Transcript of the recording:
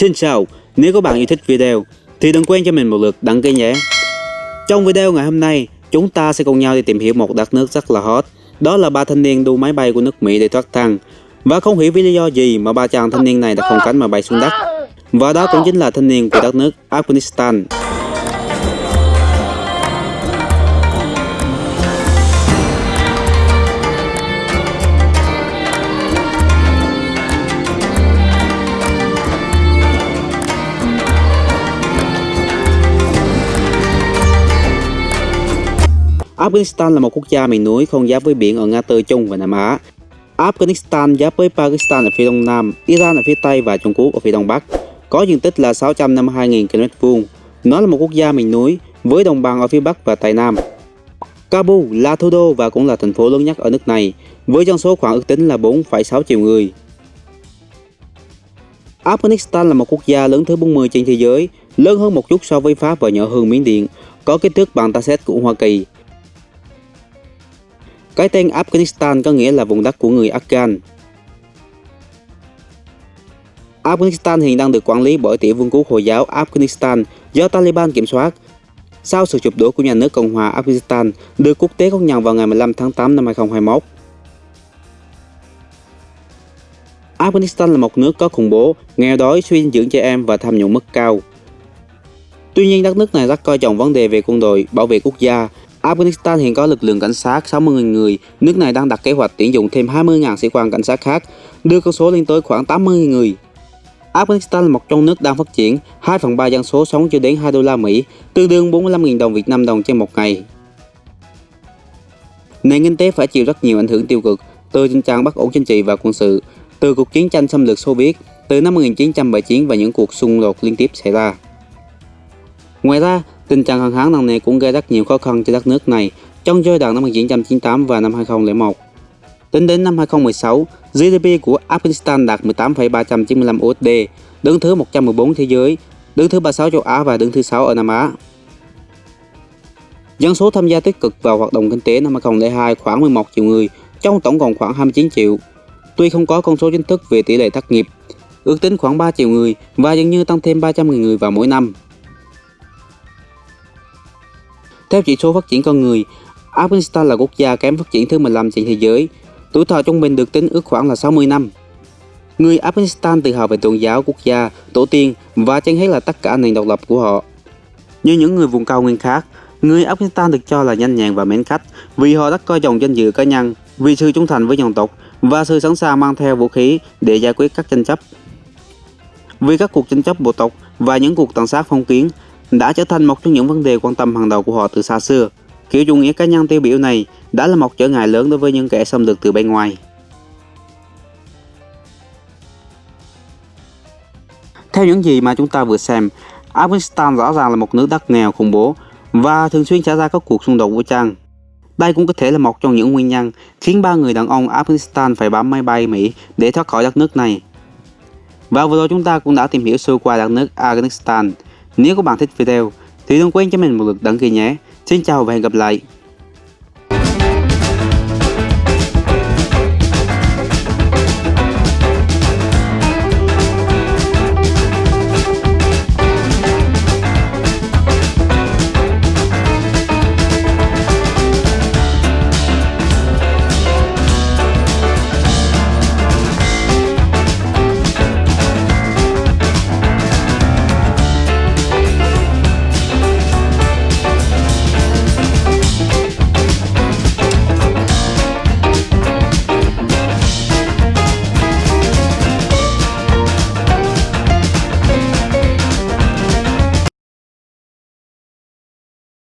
Xin chào, nếu các bạn yêu thích video thì đừng quên cho mình một lượt đăng ký nhé. Trong video ngày hôm nay, chúng ta sẽ cùng nhau đi tìm hiểu một đất nước rất là hot. Đó là ba thanh niên đu máy bay của nước Mỹ để thoát thân. Và không hiểu vì lý do gì mà ba chàng thanh niên này đã không cánh mà bay xuống đất. Và đó cũng chính là thanh niên của đất nước Afghanistan. Afghanistan là một quốc gia miền núi không giáp với biển ở Nga Tư Trung và Nam Á. Afghanistan giáp với Pakistan ở phía đông nam, Iran ở phía tây và Trung Quốc ở phía đông bắc. Có diện tích là 652.000 km vuông. Nó là một quốc gia miền núi với đồng bằng ở phía bắc và tây nam. Kabul là thủ đô và cũng là thành phố lớn nhất ở nước này, với dân số khoảng ước tính là 4,6 triệu người. Afghanistan là một quốc gia lớn thứ 40 trên thế giới, lớn hơn một chút so với Pháp và nhỏ hơn Miến Điện, có kích thước bằng ta xét của Hoa Kỳ. Cái tên Afghanistan có nghĩa là vùng đất của người Afghan. Afghanistan hiện đang được quản lý bởi tiểu vương quốc Hồi giáo Afghanistan do Taliban kiểm soát. Sau sự chụp đổ của nhà nước Cộng hòa Afghanistan được quốc tế công nhận vào ngày 15 tháng 8 năm 2021. Afghanistan là một nước có khủng bố, nghèo đói, suy dinh dưỡng trẻ em và tham nhũng mức cao. Tuy nhiên, đất nước này rất coi trọng vấn đề về quân đội, bảo vệ quốc gia Afghanistan hiện có lực lượng cảnh sát 60.000 người, nước này đang đặt kế hoạch tuyển dụng thêm 20.000 sĩ quan cảnh sát khác, đưa con số lên tới khoảng 80.000 người. Afghanistan là một trong nước đang phát triển, 2 phần 3 dân số sống chưa đến 2 đô la Mỹ, tương đương 45.000 đồng Việt Nam đồng trên một ngày. Nền kinh tế phải chịu rất nhiều ảnh hưởng tiêu cực từ tình trạng bất ổn chính trị và quân sự, từ cuộc chiến tranh xâm lược Xô Viết, từ năm 1979 và những cuộc xung đột liên tiếp xảy ra. Ngoài ra, Tình trạng hạn hán nặng nề cũng gây rất nhiều khó khăn cho đất nước này trong giai đoạn năm 1998 và năm 2001. Tính đến năm 2016, GDP của Afghanistan đạt 18,395 USD, đứng thứ 114 thế giới, đứng thứ 36 châu Á và đứng thứ 6 ở Nam Á. Dân số tham gia tích cực vào hoạt động kinh tế năm 2002 khoảng 11 triệu người, trong tổng còn khoảng 29 triệu. Tuy không có con số chính thức về tỷ lệ thất nghiệp, ước tính khoảng 3 triệu người và dường như tăng thêm 300.000 người vào mỗi năm. Theo chỉ số phát triển con người, Afghanistan là quốc gia kém phát triển thứ 15 trên thế giới. Tuổi thọ trung bình được tính ước khoảng là 60 năm. Người Afghanistan tự hào về tôn giáo, quốc gia, tổ tiên và trên hết là tất cả nền độc lập của họ. Như những người vùng cao nguyên khác, người Afghanistan được cho là nhanh nhẹn và mến khách vì họ rất coi trọng danh dự cá nhân, vì sự trung thành với dòng tộc và sự sẵn sàng mang theo vũ khí để giải quyết các tranh chấp. Vì các cuộc tranh chấp bộ tộc và những cuộc tàn sát phong kiến, đã trở thành một trong những vấn đề quan tâm hàng đầu của họ từ xa xưa. Kiểu chủ nghĩa cá nhân tiêu biểu này đã là một trở ngại lớn đối với những kẻ xâm lược từ bên ngoài. Theo những gì mà chúng ta vừa xem, Afghanistan rõ ràng là một nước đất nghèo khủng bố và thường xuyên xảy ra các cuộc xung đột vũ trang. Đây cũng có thể là một trong những nguyên nhân khiến ba người đàn ông Afghanistan phải bám máy bay Mỹ để thoát khỏi đất nước này. Và vừa rồi chúng ta cũng đã tìm hiểu sơ qua đất nước Afghanistan. Nếu các bạn thích video, thì đừng quên cho mình một lượt đăng ký nhé. Xin chào và hẹn gặp lại.